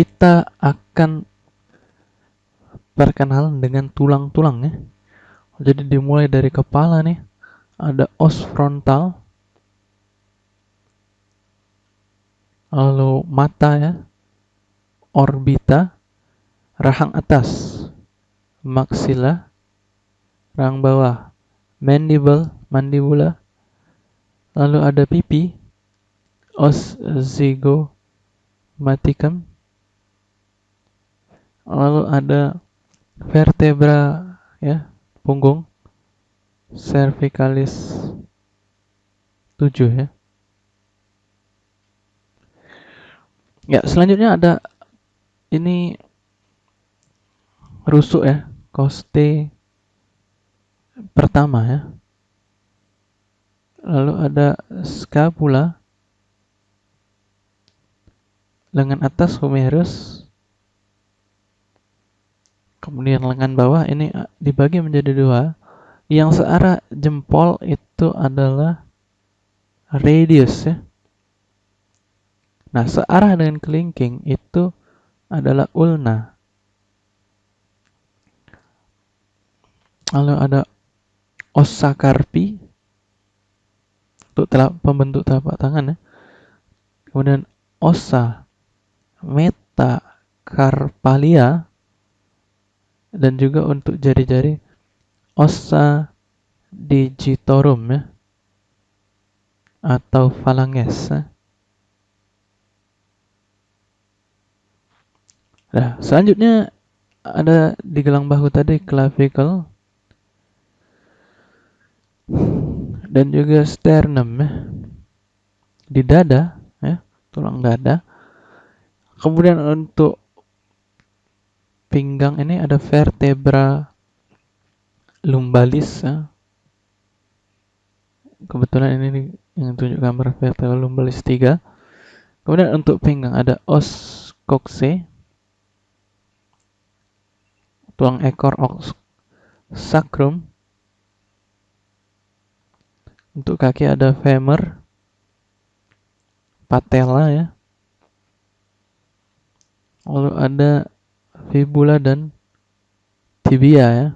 kita akan perkenalan dengan tulang-tulang ya. Jadi dimulai dari kepala nih, ada os frontal, lalu mata ya, orbita, rahang atas, maxilla, rahang bawah, mandible, mandibula, lalu ada pipi, os zygomaticum, lalu ada vertebra ya punggung. Cervicalis 7 ya. Ya selanjutnya ada ini rusuk ya koste pertama ya. Lalu ada scapula lengan atas humerus kemudian lengan bawah ini eh, dibagi menjadi dua. Yang searah jempol itu adalah radius ya. Nah searah dengan kelingking itu adalah ulna. Lalu ada ossa carpi untuk telap, pembentuk telapak tangan ya. Kemudian ossa metacarpalia dan juga untuk jari-jari ossa digitorum ya atau phalanges ya. Nah, selanjutnya ada di gelang bahu tadi clavicle dan juga sternum ya. Di dada ya, tulang dada. Kemudian untuk pinggang ini ada vertebra lumbalis ya. kebetulan ini yang tunjuk gambar vertebra lumbalis 3 kemudian untuk pinggang ada os coxae tulang ekor os sacrum. Untuk kaki ada femur patella ya. Lalu ada fibula dan tibia ya.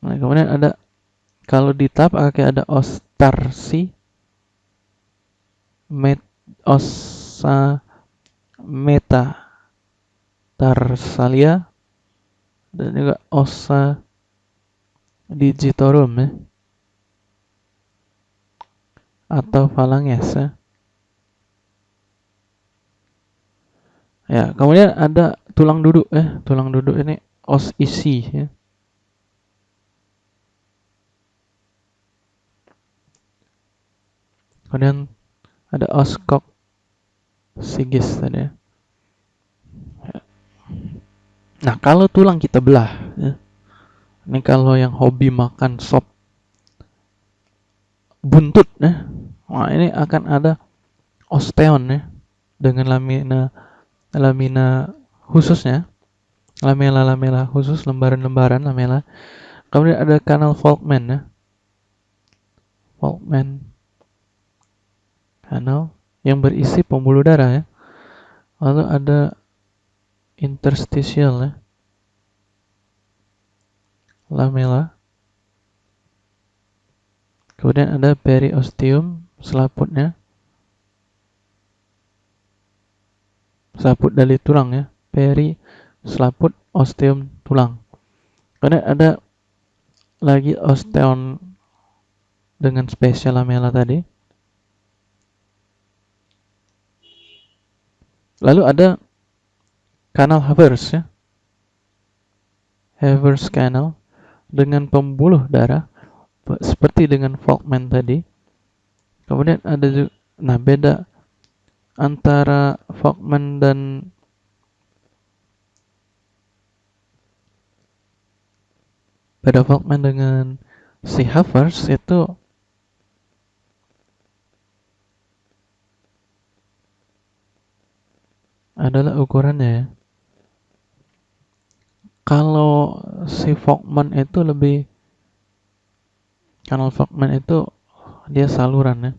Nah, kemudian ada kalau di telapak kaki ada os tarsi, met, osa meta tarsalia dan juga osa digitorum ya. atau phalanges ya. Ya, kemudian ada tulang duduk ya. Tulang duduk ini os isi ya. Kemudian ada os kok sigis tadi ya. Nah, kalau tulang kita belah ya. Ini kalau yang hobi makan sop buntut ya. Nah, ini akan ada osteon ya dengan lamina lamina khususnya lamela-lamela khusus lembaran-lembaran lamela. Kemudian ada kanal Volkmann ya. Volkmann kanal yang berisi pembuluh darah ya. Lalu ada interstitial ya. Lamela. Kemudian ada periosteum selaputnya selaput dari tulang ya. Peri selaput osteum tulang. Karena ada lagi osteon dengan spesial lamella tadi. Lalu ada kanal Havers ya. Havers Canal dengan pembuluh darah seperti dengan Volkmann tadi. Kemudian ada juga nah beda antara Fogman dan pada Fogman dengan si Havers itu adalah ukurannya ya. Kalau si Fogman itu lebih kanal Fogman itu dia saluran ya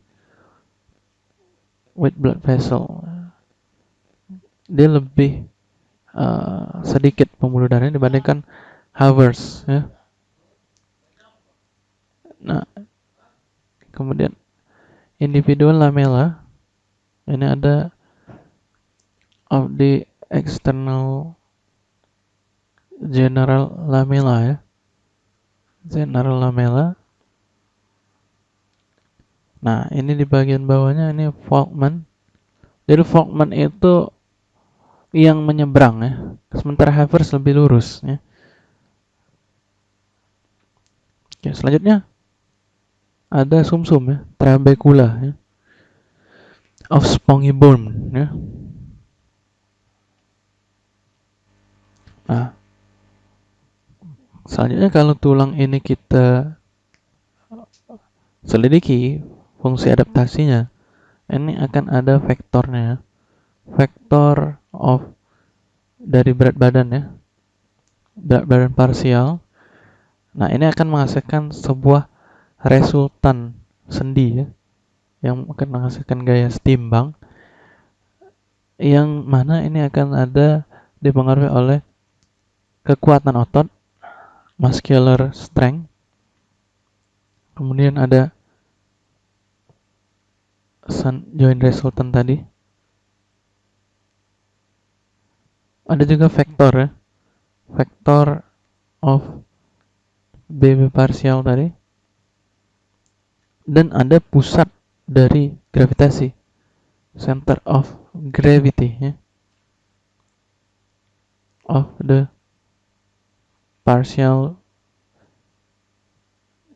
white blood vessel dia lebih uh, sedikit pembuluh darahnya dibandingkan Havers ya. Nah, kemudian individual lamella ini ada of the external general lamella ya. General lamella. Nah, ini di bagian bawahnya ini Faulkman. Jadi Faulkman itu yang menyeberang ya. Sementara Havers lebih lurus ya. Oke, selanjutnya ada sumsum -sum, ya, trabecula ya. Of spongiform ya. Nah, selanjutnya kalau tulang ini kita selidiki fungsi adaptasinya, ini akan ada vektornya, vektor of dari berat badan ya, berat badan parsial. Nah, ini akan menghasilkan sebuah resultan sendi ya yang akan menghasilkan gaya setimbang yang mana ini akan ada dipengaruhi oleh kekuatan otot muscular strength. Kemudian ada joint resultant tadi. Ada juga vektor ya. Vektor of BB parsial tadi. Dan ada pusat dari gravitasi. Center of gravity ya. Of the partial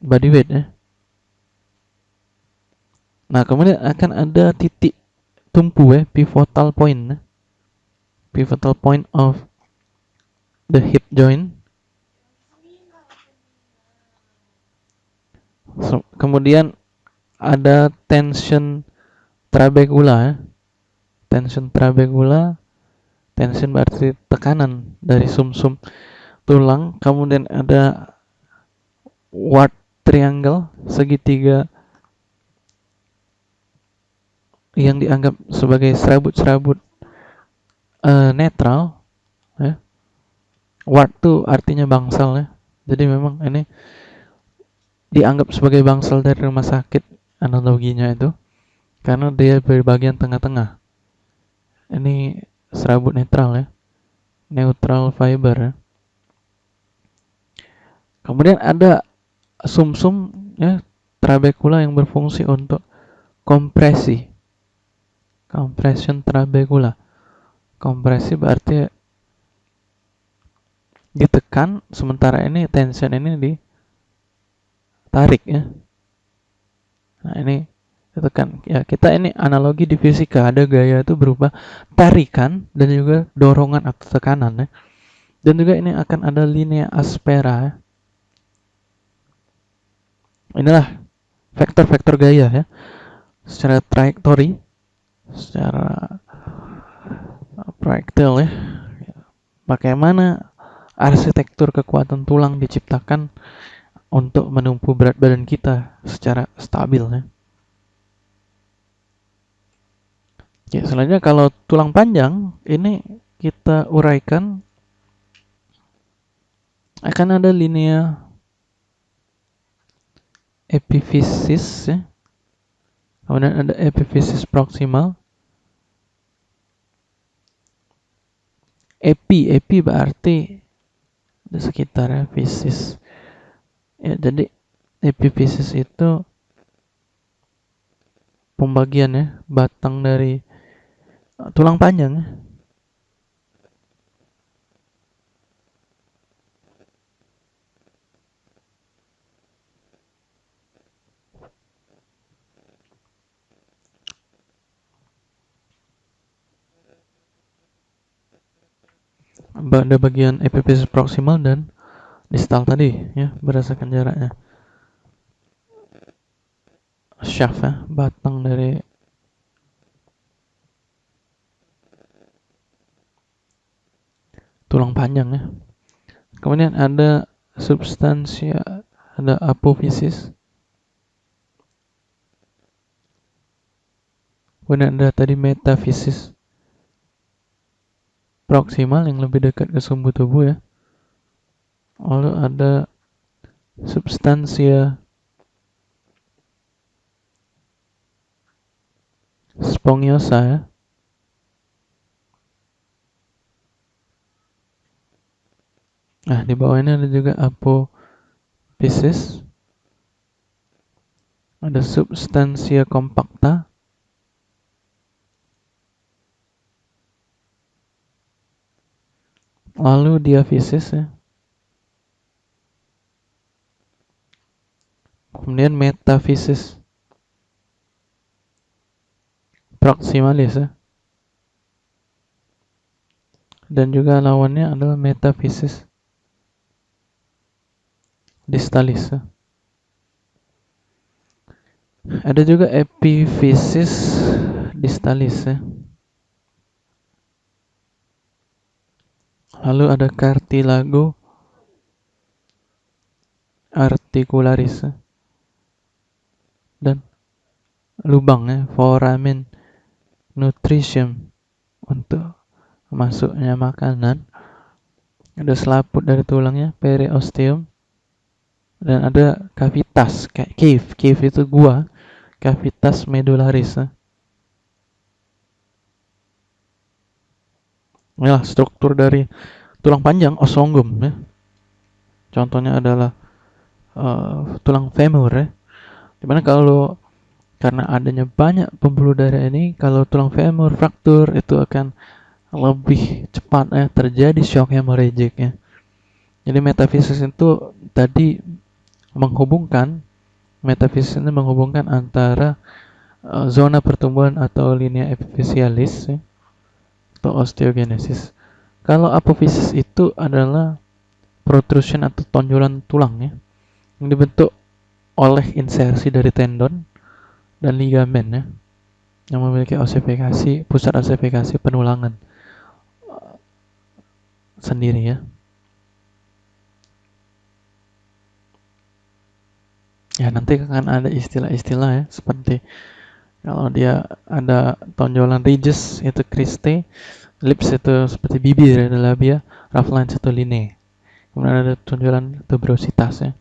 body weight ya nah kemudian akan ada titik tumpu ya pivotal point ya. pivotal point of the hip joint so, kemudian ada tension trabecula ya. Tension trabecula, tension berarti tekanan dari sumsum -sum tulang, kemudian ada wart triangle, segitiga yang dianggap sebagai serabut-serabut uh, netral ya. Wart itu artinya bangsal ya. Jadi memang ini dianggap sebagai bangsal dari rumah sakit analoginya itu karena dia bagian tengah-tengah ini serabut netral ya neutral fiber ya kemudian ada sumsum -sum, ya trabecula yang berfungsi untuk kompresi compression trabecula kompresi berarti ditekan sementara ini tension ini ditarik ya Nah, ini itu kan ya kita ini analogi di fisika ada gaya itu berupa tarikan dan juga dorongan atau tekanan ya. Dan juga ini akan ada linea aspera ya. Inilah vektor-vektor gaya ya. Secara trajektori, secara proyektil ya. Bagaimana arsitektur kekuatan tulang diciptakan untuk menumpu berat badan kita secara stabil ya. Ya, selanjutnya kalau tulang panjang ini kita uraikan akan ada linea epiphysis ya. Kemudian ada epiphysis proximal. Epi, epi berarti di sekitar ya, fisis ya jadi epiphysis itu pembagian ya batang dari tulang panjang ya. ada bagian epiphysis proximal dan distal tadi ya berdasarkan jaraknya. Shaft ya batang dari tulang panjang ya. Kemudian ada substansia ada apophysis kemudian ada tadi metafisis proksimal yang lebih dekat ke sumbu tubuh ya lalu ada substansia spongiosa ya Nah, di bawah ini ada juga apophysis. Ada substansia kompakta. Lalu diafisis ya. Kemudian metafisis. Proximalis ya. Dan juga lawannya adalah metafisis distalis. Ada juga epiphysis distalis ya. Lalu ada cartilago articularis. Dan lubang ya foramen nutrition. Untuk masuknya makanan. Ada selaput dari tulangnya periosteum. Dan ada kavitas kayak cave cave itu gua. Kavitas medularis ya. struktur dari tulang panjang ossongum ya. Contohnya adalah uh, tulang femur ya. Di mana kalau karena adanya banyak pembuluh darah ini kalau tulang femur fraktur itu akan lebih cepat ya terjadi shock hemorrhagic ya. Jadi metafisis itu tadi menghubungkan metafisis ini menghubungkan antara uh, zona pertumbuhan atau linea epifisialis ya, atau osteogenesis. Kalau apofisis itu adalah protrusion atau tonjolan tulang ya yang dibentuk oleh insersi dari tendon dan ligamen ya yang memiliki osifikasi pusat osifikasi penulangan uh, sendiri ya. ya nanti akan ada istilah-istilah ya seperti kalau dia ada tonjolan ridges itu criste lips itu seperti bibir ada labia rough lines itu line kemudian ada tonjolan tuberositas ya